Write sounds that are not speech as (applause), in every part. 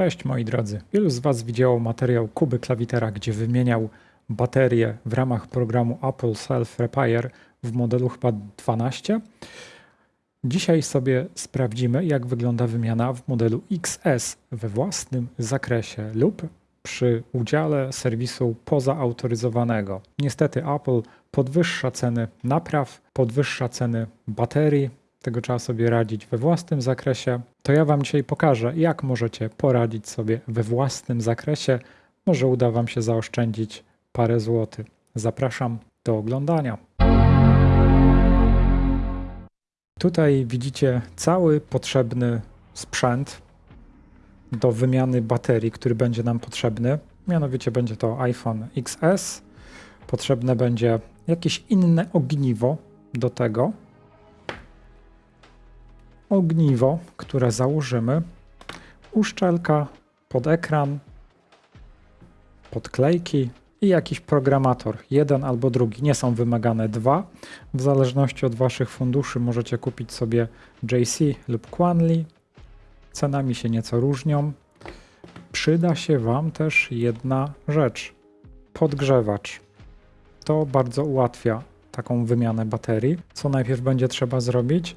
Cześć moi drodzy. Wielu z Was widziało materiał Kuby Klawitera, gdzie wymieniał baterie w ramach programu Apple Self Repair w modelu chyba 12. Dzisiaj sobie sprawdzimy, jak wygląda wymiana w modelu XS we własnym zakresie lub przy udziale serwisu pozaautoryzowanego. Niestety Apple podwyższa ceny napraw, podwyższa ceny baterii, tego trzeba sobie radzić we własnym zakresie. To ja Wam dzisiaj pokażę, jak możecie poradzić sobie we własnym zakresie. Może uda Wam się zaoszczędzić parę złotych. Zapraszam do oglądania. Tutaj widzicie cały potrzebny sprzęt do wymiany baterii, który będzie nam potrzebny. Mianowicie będzie to iPhone XS. Potrzebne będzie jakieś inne ogniwo do tego ogniwo, które założymy, uszczelka pod ekran, podklejki i jakiś programator, jeden albo drugi. Nie są wymagane dwa. W zależności od Waszych funduszy możecie kupić sobie JC lub Quanli. Cenami się nieco różnią. Przyda się Wam też jedna rzecz. Podgrzewacz. To bardzo ułatwia taką wymianę baterii. Co najpierw będzie trzeba zrobić?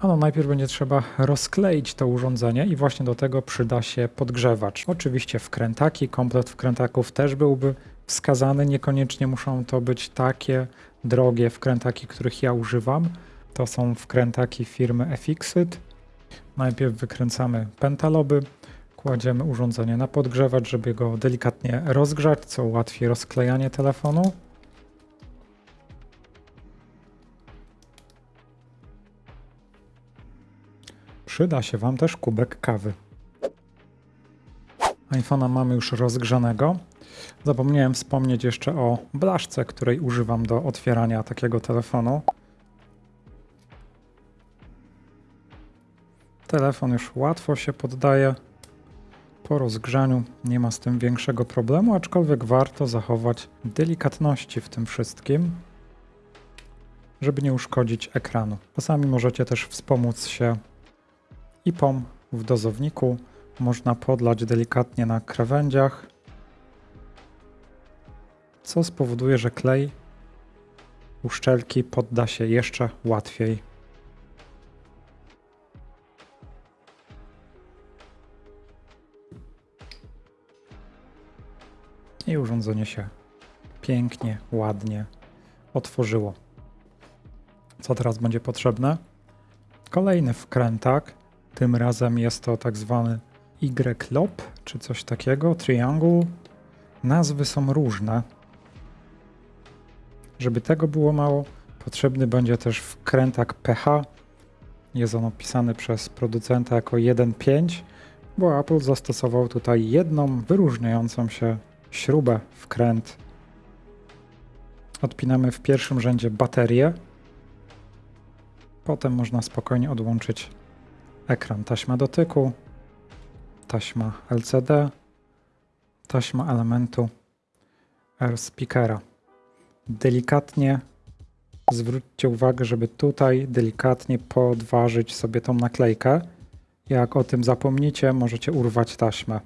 Ano najpierw będzie trzeba rozkleić to urządzenie i właśnie do tego przyda się podgrzewacz. Oczywiście wkrętaki, komplet wkrętaków też byłby wskazany, niekoniecznie muszą to być takie drogie wkrętaki, których ja używam. To są wkrętaki firmy Efixit. Najpierw wykręcamy pentaloby, kładziemy urządzenie na podgrzewacz, żeby go delikatnie rozgrzać, co ułatwi rozklejanie telefonu. Przyda się Wam też kubek kawy. iPhone'a mamy już rozgrzanego. Zapomniałem wspomnieć jeszcze o blaszce, której używam do otwierania takiego telefonu. Telefon już łatwo się poddaje. Po rozgrzaniu nie ma z tym większego problemu, aczkolwiek warto zachować delikatności w tym wszystkim, żeby nie uszkodzić ekranu. Czasami możecie też wspomóc się IPOM w dozowniku można podlać delikatnie na krawędziach, co spowoduje, że klej uszczelki podda się jeszcze łatwiej. I urządzenie się pięknie, ładnie otworzyło. Co teraz będzie potrzebne? Kolejny wkrętak tym razem jest to tak zwany Y-lop, czy coś takiego, triangle. Nazwy są różne. Żeby tego było mało, potrzebny będzie też wkrętak pH. Jest on opisany przez producenta jako 1.5, bo Apple zastosował tutaj jedną wyróżniającą się śrubę, wkręt. Odpinamy w pierwszym rzędzie baterię. Potem można spokojnie odłączyć ekran taśma dotyku, taśma LCD, taśma elementu speakera. Delikatnie zwróćcie uwagę, żeby tutaj delikatnie podważyć sobie tą naklejkę. Jak o tym zapomnicie, możecie urwać taśmę.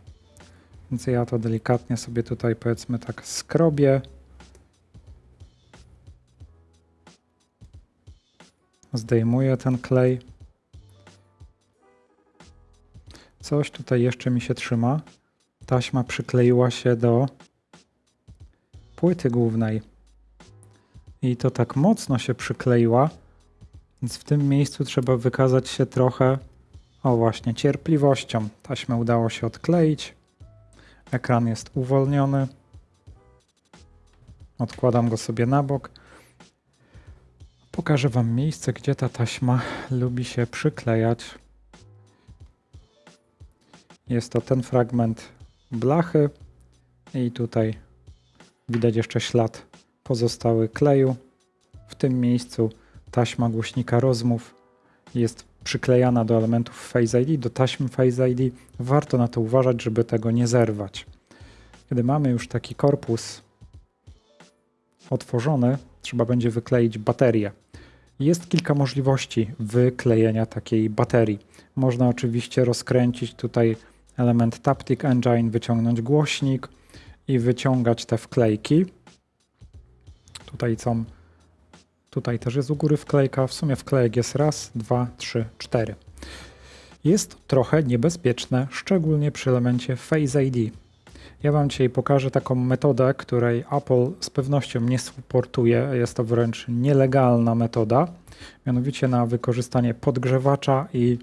Więc ja to delikatnie sobie tutaj powiedzmy tak skrobię. Zdejmuję ten klej. Coś tutaj jeszcze mi się trzyma. Taśma przykleiła się do płyty głównej. I to tak mocno się przykleiła, więc w tym miejscu trzeba wykazać się trochę, o właśnie, cierpliwością. Taśmę udało się odkleić. Ekran jest uwolniony. Odkładam go sobie na bok. Pokażę Wam miejsce, gdzie ta taśma lubi się przyklejać. Jest to ten fragment blachy i tutaj widać jeszcze ślad pozostały kleju. W tym miejscu taśma głośnika rozmów jest przyklejana do elementów Face ID, do taśmy Face ID. Warto na to uważać, żeby tego nie zerwać. Kiedy mamy już taki korpus otworzony, trzeba będzie wykleić baterię. Jest kilka możliwości wyklejenia takiej baterii. Można oczywiście rozkręcić tutaj element Taptic Engine, wyciągnąć głośnik i wyciągać te wklejki. Tutaj są, tutaj też jest u góry wklejka, w sumie wklejek jest raz, dwa, trzy, cztery. Jest trochę niebezpieczne, szczególnie przy elemencie Face ID. Ja Wam dzisiaj pokażę taką metodę, której Apple z pewnością nie supportuje. Jest to wręcz nielegalna metoda, mianowicie na wykorzystanie podgrzewacza i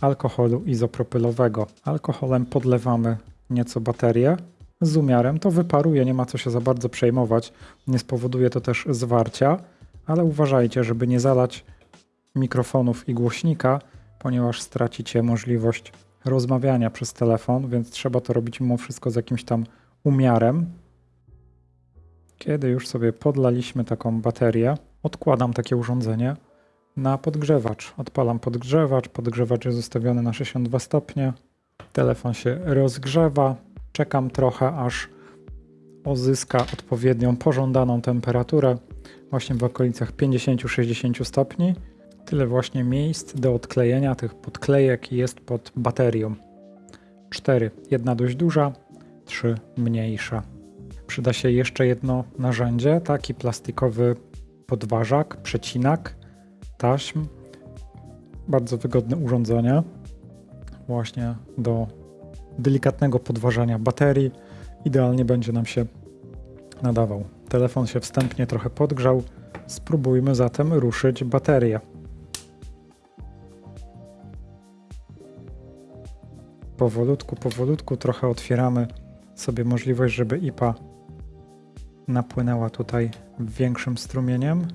alkoholu izopropylowego. Alkoholem podlewamy nieco baterię z umiarem. To wyparuje, nie ma co się za bardzo przejmować. Nie spowoduje to też zwarcia, ale uważajcie, żeby nie zalać mikrofonów i głośnika, ponieważ stracicie możliwość rozmawiania przez telefon, więc trzeba to robić mimo wszystko z jakimś tam umiarem. Kiedy już sobie podlaliśmy taką baterię, odkładam takie urządzenie na podgrzewacz. Odpalam podgrzewacz, podgrzewacz jest ustawiony na 62 stopnie, telefon się rozgrzewa, czekam trochę aż uzyska odpowiednią pożądaną temperaturę, właśnie w okolicach 50-60 stopni. Tyle właśnie miejsc do odklejenia tych podklejek jest pod baterią. 4. Jedna dość duża, 3 mniejsza. Przyda się jeszcze jedno narzędzie, taki plastikowy podważak, przecinak taśm. Bardzo wygodne urządzenie właśnie do delikatnego podważania baterii. Idealnie będzie nam się nadawał. Telefon się wstępnie trochę podgrzał. Spróbujmy zatem ruszyć baterię. powolutku, powolutku trochę otwieramy sobie możliwość, żeby IPA napłynęła tutaj większym strumieniem.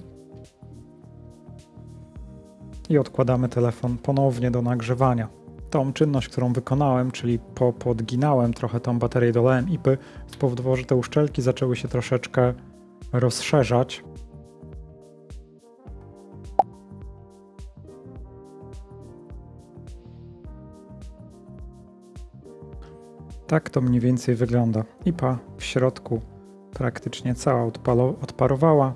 I odkładamy telefon ponownie do nagrzewania. Tą czynność, którą wykonałem, czyli po, podginałem trochę tą baterię, dolałem IPy, spowodowało, że te uszczelki zaczęły się troszeczkę rozszerzać. Tak to mniej więcej wygląda. IPA w środku praktycznie cała odparowała.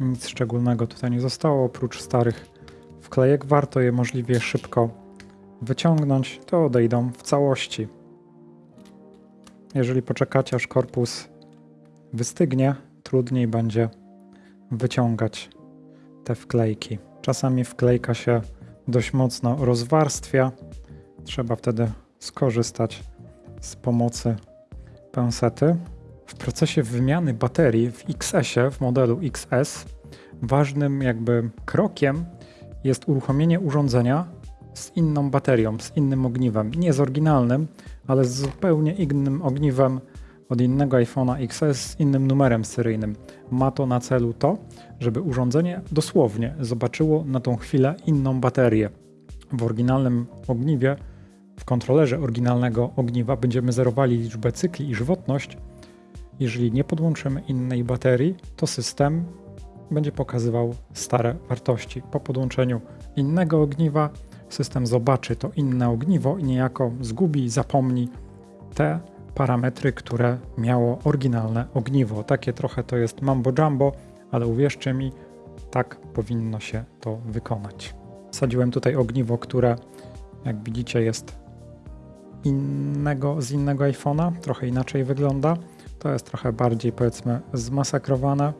Nic szczególnego tutaj nie zostało, oprócz starych wklejek. Warto je możliwie szybko wyciągnąć, to odejdą w całości. Jeżeli poczekacie aż korpus wystygnie, trudniej będzie wyciągać te wklejki. Czasami wklejka się dość mocno rozwarstwia. Trzeba wtedy skorzystać z pomocy pensety. W procesie wymiany baterii w XS-ie, w modelu XS, ważnym jakby krokiem jest uruchomienie urządzenia z inną baterią, z innym ogniwem. Nie z oryginalnym, ale z zupełnie innym ogniwem od innego iPhone'a XS z innym numerem seryjnym. Ma to na celu to, żeby urządzenie dosłownie zobaczyło na tą chwilę inną baterię. W oryginalnym ogniwie w kontrolerze oryginalnego ogniwa będziemy zerowali liczbę cykli i żywotność. Jeżeli nie podłączymy innej baterii, to system będzie pokazywał stare wartości. Po podłączeniu innego ogniwa system zobaczy to inne ogniwo i niejako zgubi, zapomni te parametry, które miało oryginalne ogniwo. Takie trochę to jest mambo jumbo, ale uwierzcie mi, tak powinno się to wykonać. Sadziłem tutaj ogniwo, które jak widzicie jest innego, z innego iPhone'a, trochę inaczej wygląda. To jest trochę bardziej powiedzmy zmasakrowane.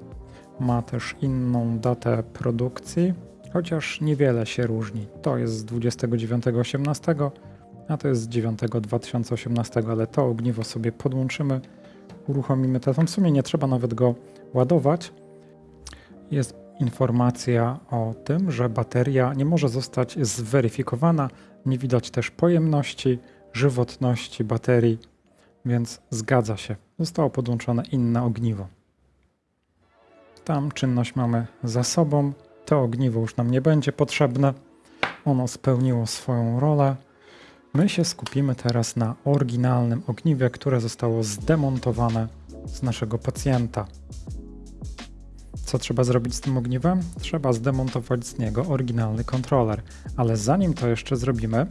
Ma też inną datę produkcji, chociaż niewiele się różni. To jest z 29.18, a to jest z 9.2018, ale to ogniwo sobie podłączymy, uruchomimy telefon. W sumie nie trzeba nawet go ładować. Jest informacja o tym, że bateria nie może zostać zweryfikowana, nie widać też pojemności, żywotności baterii, więc zgadza się. Zostało podłączone inne ogniwo. Tam czynność mamy za sobą. To ogniwo już nam nie będzie potrzebne. Ono spełniło swoją rolę. My się skupimy teraz na oryginalnym ogniwie, które zostało zdemontowane z naszego pacjenta. Co trzeba zrobić z tym ogniwem? Trzeba zdemontować z niego oryginalny kontroler. Ale zanim to jeszcze zrobimy,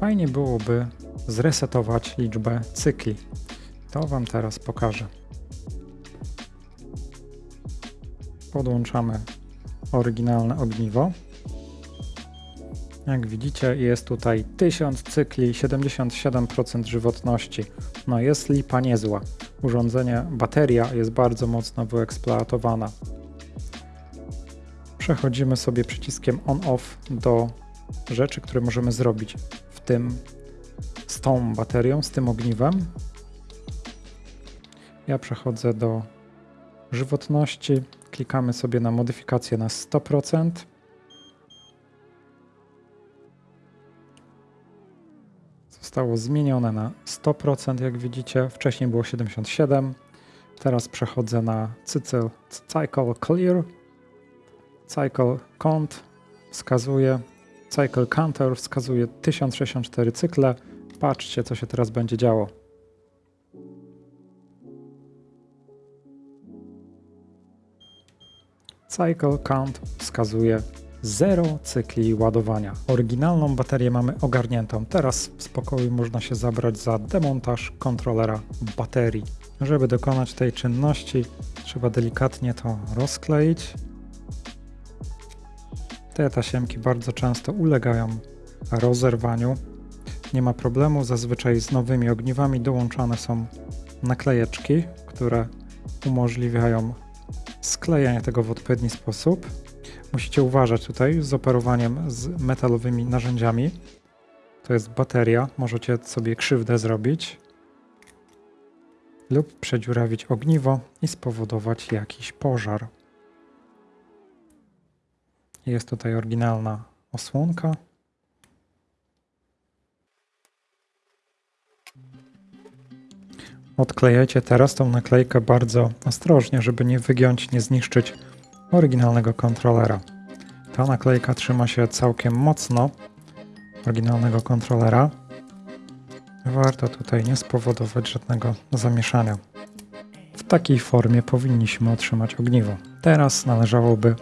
fajnie byłoby zresetować liczbę cykli. To Wam teraz pokażę. Podłączamy oryginalne ogniwo. Jak widzicie, jest tutaj 1000 cykli, 77% żywotności. No jest lipa niezła. Urządzenie, bateria jest bardzo mocno wyeksploatowana. Przechodzimy sobie przyciskiem on-off do rzeczy, które możemy zrobić w tym z tą baterią, z tym ogniwem. Ja przechodzę do żywotności, klikamy sobie na modyfikację na 100%. Zostało zmienione na 100%, jak widzicie. Wcześniej było 77%. Teraz przechodzę na cycle, Cycle Clear. Cycle Count wskazuje, Cycle Counter wskazuje 1064 cykle. Patrzcie, co się teraz będzie działo. Cycle Count wskazuje 0 cykli ładowania. Oryginalną baterię mamy ogarniętą. Teraz w spokoju można się zabrać za demontaż kontrolera baterii. Żeby dokonać tej czynności, trzeba delikatnie to rozkleić. Te tasiemki bardzo często ulegają rozerwaniu. Nie ma problemu, zazwyczaj z nowymi ogniwami dołączane są naklejeczki, które umożliwiają sklejanie tego w odpowiedni sposób. Musicie uważać tutaj z operowaniem z metalowymi narzędziami. To jest bateria, możecie sobie krzywdę zrobić lub przedziurawić ogniwo i spowodować jakiś pożar. Jest tutaj oryginalna osłonka. Odklejajcie teraz tą naklejkę bardzo ostrożnie, żeby nie wygiąć, nie zniszczyć oryginalnego kontrolera. Ta naklejka trzyma się całkiem mocno oryginalnego kontrolera. Warto tutaj nie spowodować żadnego zamieszania. W takiej formie powinniśmy otrzymać ogniwo. Teraz należałoby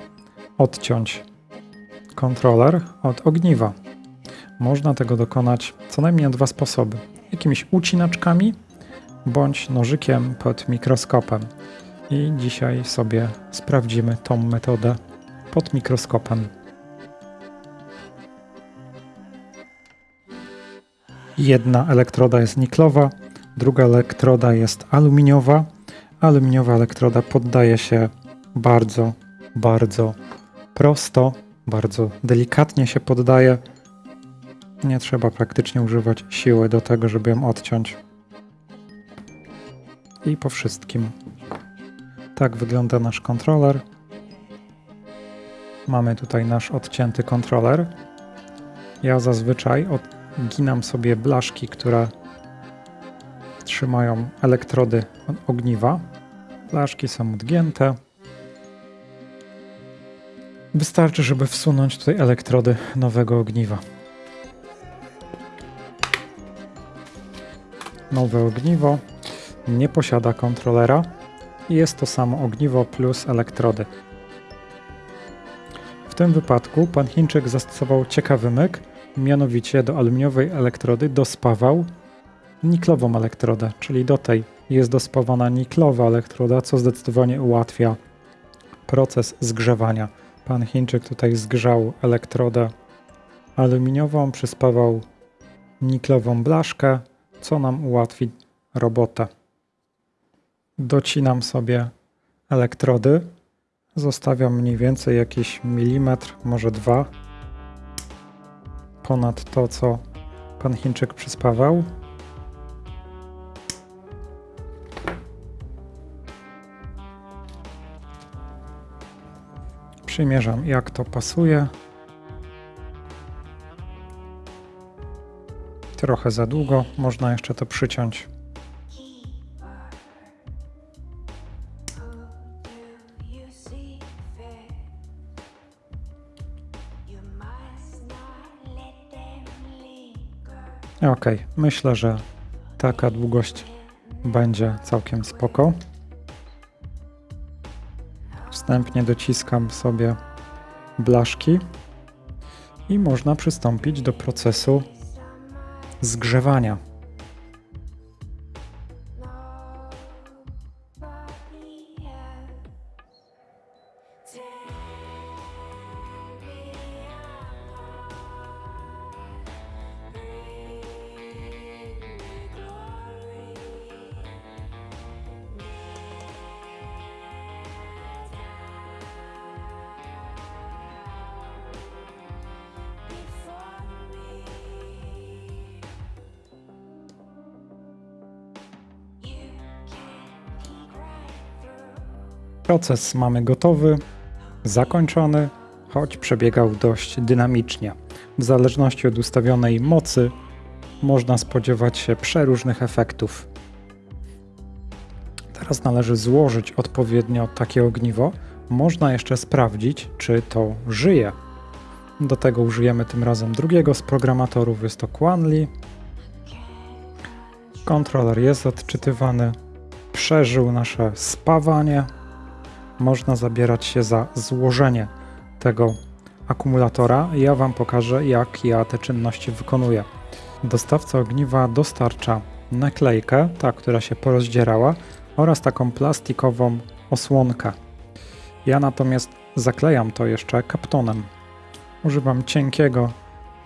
odciąć kontroler od ogniwa. Można tego dokonać co najmniej na dwa sposoby. Jakimiś ucinaczkami bądź nożykiem pod mikroskopem. I dzisiaj sobie sprawdzimy tą metodę pod mikroskopem. Jedna elektroda jest niklowa, druga elektroda jest aluminiowa. Aluminiowa elektroda poddaje się bardzo, bardzo prosto, bardzo delikatnie się poddaje. Nie trzeba praktycznie używać siły do tego, żeby ją odciąć. I po wszystkim. Tak wygląda nasz kontroler. Mamy tutaj nasz odcięty kontroler. Ja zazwyczaj odginam sobie blaszki, które trzymają elektrody ogniwa. Blaszki są odgięte. Wystarczy, żeby wsunąć tutaj elektrody nowego ogniwa. Nowe ogniwo nie posiada kontrolera i jest to samo ogniwo plus elektrody. W tym wypadku pan Chińczyk zastosował ciekawy myk, mianowicie do aluminiowej elektrody dospawał niklową elektrodę, czyli do tej jest dospawana niklowa elektroda, co zdecydowanie ułatwia proces zgrzewania. Pan Chińczyk tutaj zgrzał elektrodę aluminiową, przyspawał niklową blaszkę, co nam ułatwi robotę. Docinam sobie elektrody. Zostawiam mniej więcej jakiś milimetr, może dwa ponad to, co pan Chińczyk przyspawał. Przymierzam, jak to pasuje. Trochę za długo, można jeszcze to przyciąć. Ok, myślę, że taka długość będzie całkiem spoko. Wstępnie dociskam sobie blaszki i można przystąpić do procesu zgrzewania. Proces mamy gotowy, zakończony, choć przebiegał dość dynamicznie. W zależności od ustawionej mocy można spodziewać się przeróżnych efektów. Teraz należy złożyć odpowiednio takie ogniwo. Można jeszcze sprawdzić, czy to żyje. Do tego użyjemy tym razem drugiego z programatorów, jest to Quanli. Kontroler jest odczytywany, przeżył nasze spawanie. Można zabierać się za złożenie tego akumulatora. Ja Wam pokażę, jak ja te czynności wykonuję. Dostawca ogniwa dostarcza naklejkę, ta, która się porozdzierała, oraz taką plastikową osłonkę. Ja natomiast zaklejam to jeszcze kaptonem. Używam cienkiego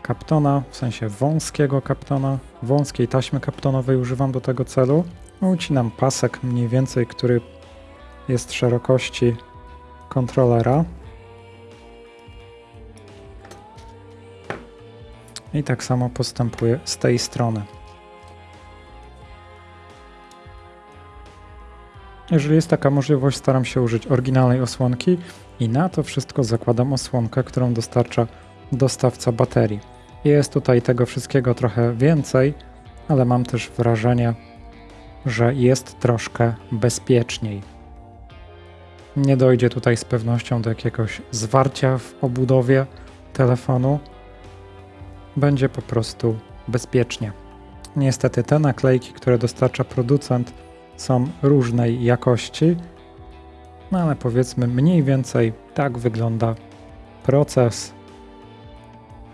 kaptona, w sensie wąskiego kaptona, wąskiej taśmy kaptonowej używam do tego celu. Ucinam pasek mniej więcej, który jest szerokości kontrolera. I tak samo postępuję z tej strony. Jeżeli jest taka możliwość, staram się użyć oryginalnej osłonki i na to wszystko zakładam osłonkę, którą dostarcza dostawca baterii. Jest tutaj tego wszystkiego trochę więcej, ale mam też wrażenie, że jest troszkę bezpieczniej. Nie dojdzie tutaj z pewnością do jakiegoś zwarcia w obudowie telefonu. Będzie po prostu bezpiecznie. Niestety te naklejki, które dostarcza producent, są różnej jakości, no ale powiedzmy mniej więcej tak wygląda proces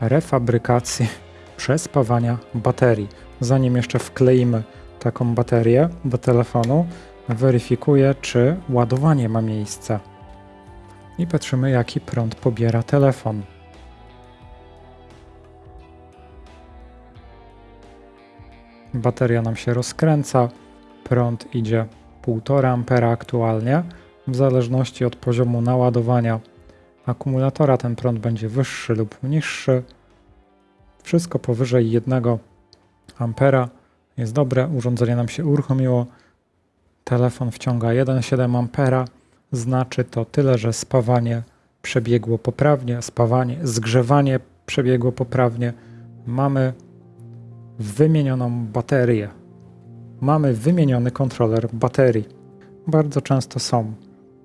refabrykacji (laughs) przespawania baterii. Zanim jeszcze wkleimy taką baterię do telefonu, weryfikuję, czy ładowanie ma miejsce. I patrzymy, jaki prąd pobiera telefon. Bateria nam się rozkręca, prąd idzie 1,5 ampera aktualnie. W zależności od poziomu naładowania akumulatora ten prąd będzie wyższy lub niższy. Wszystko powyżej 1 ampera jest dobre. Urządzenie nam się uruchomiło. Telefon wciąga 1,7 ampera. Znaczy to tyle, że spawanie przebiegło poprawnie, spawanie, zgrzewanie przebiegło poprawnie. Mamy wymienioną baterię mamy wymieniony kontroler baterii. Bardzo często są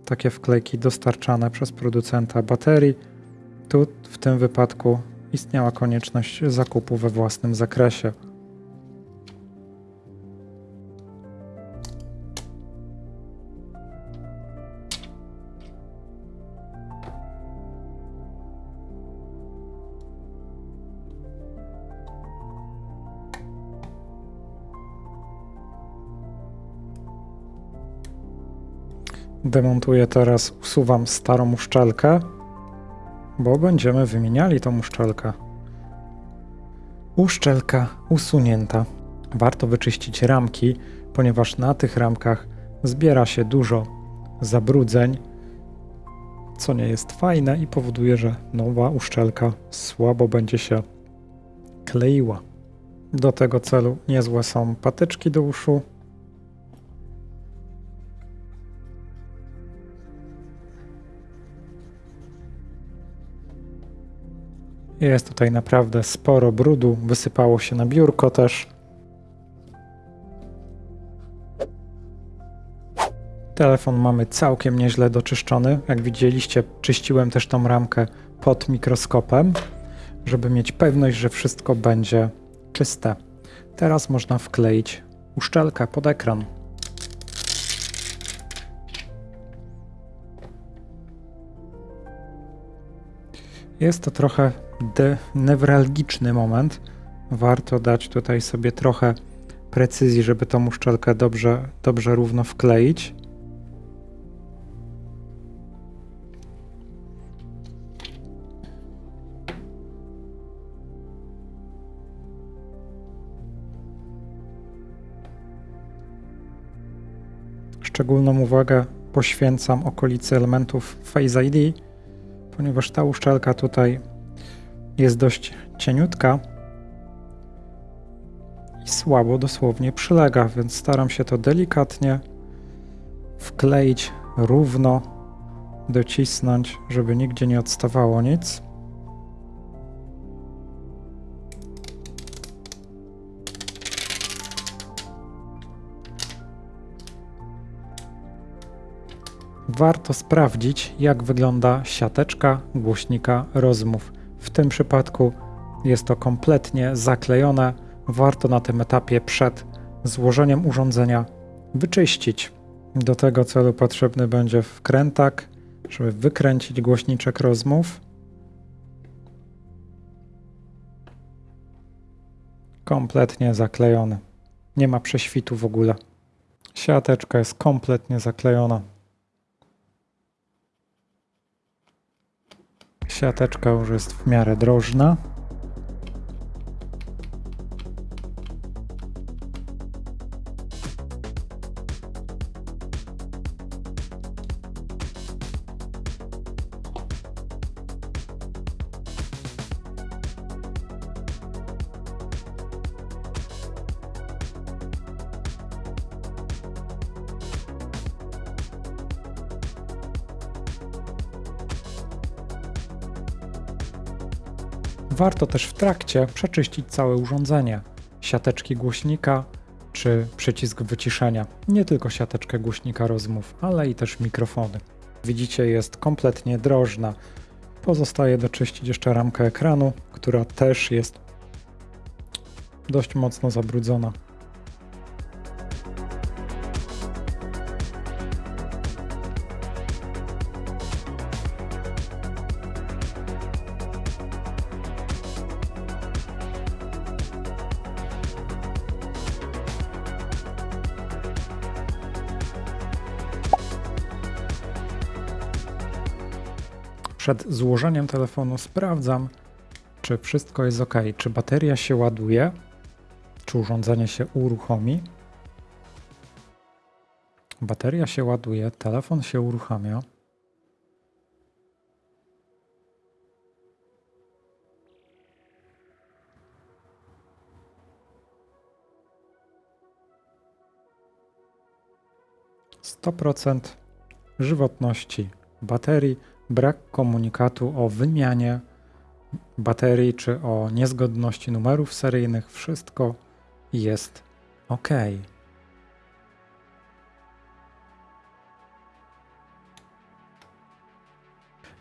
takie wklejki dostarczane przez producenta baterii. Tu w tym wypadku istniała konieczność zakupu we własnym zakresie. Demontuję teraz, usuwam starą uszczelkę, bo będziemy wymieniali tą uszczelkę. Uszczelka usunięta. Warto wyczyścić ramki, ponieważ na tych ramkach zbiera się dużo zabrudzeń, co nie jest fajne i powoduje, że nowa uszczelka słabo będzie się kleiła. Do tego celu niezłe są patyczki do uszu, Jest tutaj naprawdę sporo brudu, wysypało się na biurko też. Telefon mamy całkiem nieźle doczyszczony. Jak widzieliście, czyściłem też tą ramkę pod mikroskopem, żeby mieć pewność, że wszystko będzie czyste. Teraz można wkleić uszczelkę pod ekran. Jest to trochę newralgiczny moment. Warto dać tutaj sobie trochę precyzji, żeby tą uszczelkę dobrze, dobrze równo wkleić. Szczególną uwagę poświęcam okolicy elementów Face ID, ponieważ ta uszczelka tutaj jest dość cieniutka i słabo dosłownie przylega, więc staram się to delikatnie wkleić równo docisnąć, żeby nigdzie nie odstawało nic. Warto sprawdzić, jak wygląda siateczka głośnika rozmów. W tym przypadku jest to kompletnie zaklejone. Warto na tym etapie przed złożeniem urządzenia wyczyścić. Do tego celu potrzebny będzie wkrętak, żeby wykręcić głośniczek rozmów. Kompletnie zaklejony. Nie ma prześwitu w ogóle. Siateczka jest kompletnie zaklejona. Siateczka już jest w miarę drożna. Warto też w trakcie przeczyścić całe urządzenie, siateczki głośnika czy przycisk wyciszenia. Nie tylko siateczkę głośnika rozmów, ale i też mikrofony. Widzicie, jest kompletnie drożna. Pozostaje doczyścić jeszcze ramkę ekranu, która też jest dość mocno zabrudzona. Przed złożeniem telefonu sprawdzam, czy wszystko jest ok, czy bateria się ładuje, czy urządzenie się uruchomi. Bateria się ładuje, telefon się uruchamia. Sto procent żywotności baterii, brak komunikatu o wymianie baterii czy o niezgodności numerów seryjnych, wszystko jest ok.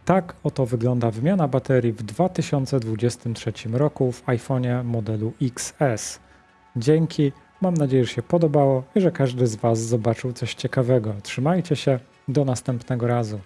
Tak oto wygląda wymiana baterii w 2023 roku w iPhone'ie modelu XS. Dzięki, mam nadzieję, że się podobało i że każdy z Was zobaczył coś ciekawego. Trzymajcie się, do następnego razu.